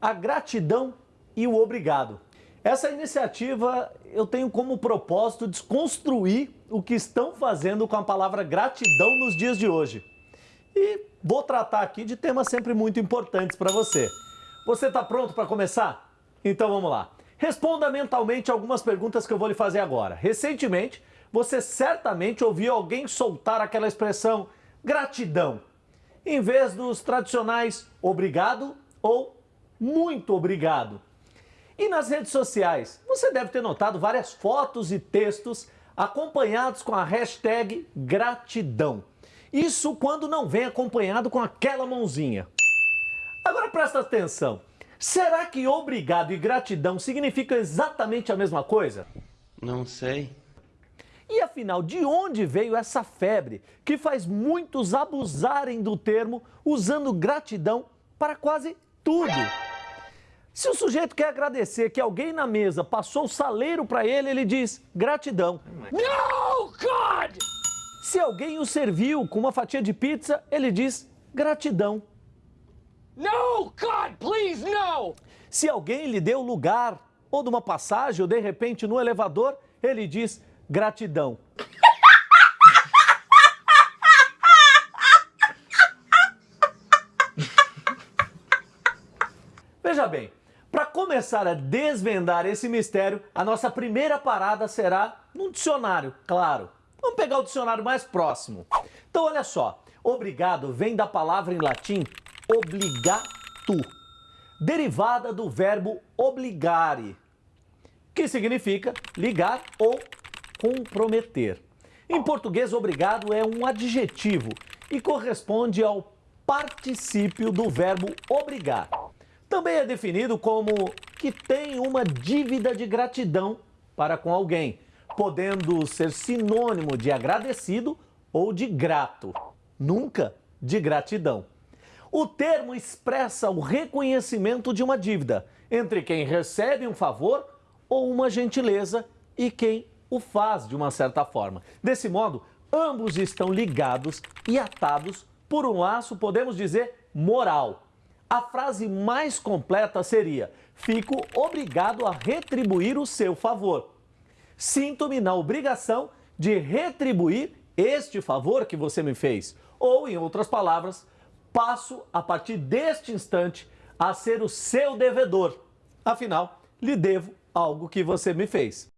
a gratidão e o obrigado. Essa iniciativa eu tenho como propósito desconstruir o que estão fazendo com a palavra gratidão nos dias de hoje. E vou tratar aqui de temas sempre muito importantes para você. Você está pronto para começar? Então vamos lá. Responda mentalmente algumas perguntas que eu vou lhe fazer agora. Recentemente, você certamente ouviu alguém soltar aquela expressão gratidão, em vez dos tradicionais obrigado ou muito obrigado. E nas redes sociais, você deve ter notado várias fotos e textos acompanhados com a hashtag gratidão. Isso quando não vem acompanhado com aquela mãozinha. Agora presta atenção. Será que obrigado e gratidão significam exatamente a mesma coisa? Não sei. E afinal, de onde veio essa febre que faz muitos abusarem do termo usando gratidão para quase tudo? Se o sujeito quer agradecer que alguém na mesa passou o saleiro para ele, ele diz gratidão. No, God! Se alguém o serviu com uma fatia de pizza, ele diz gratidão. No, God, please, no! Se alguém lhe deu lugar, ou numa passagem, ou de repente no elevador, ele diz gratidão. Veja bem, para começar a desvendar esse mistério, a nossa primeira parada será num dicionário, claro. Vamos pegar o dicionário mais próximo. Então olha só, obrigado vem da palavra em latim obligato, derivada do verbo obligare, que significa ligar ou comprometer. Em português, obrigado é um adjetivo e corresponde ao particípio do verbo obrigar. Também é definido como que tem uma dívida de gratidão para com alguém, podendo ser sinônimo de agradecido ou de grato, nunca de gratidão. O termo expressa o reconhecimento de uma dívida entre quem recebe um favor ou uma gentileza e quem o faz de uma certa forma. Desse modo, ambos estão ligados e atados por um laço, podemos dizer, moral. A frase mais completa seria: Fico obrigado a retribuir o seu favor. Sinto-me na obrigação de retribuir este favor que você me fez. Ou, em outras palavras, passo, a partir deste instante, a ser o seu devedor. Afinal, lhe devo algo que você me fez.